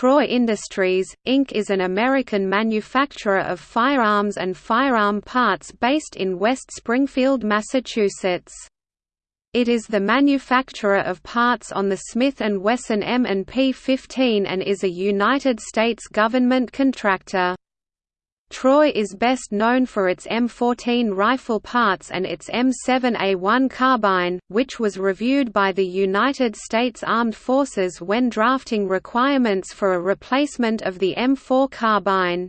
Troy Industries, Inc. is an American manufacturer of firearms and firearm parts based in West Springfield, Massachusetts. It is the manufacturer of parts on the Smith & Wesson M&P 15 and is a United States government contractor. Troy is best known for its M14 rifle parts and its M7A1 carbine, which was reviewed by the United States Armed Forces when drafting requirements for a replacement of the M4 carbine.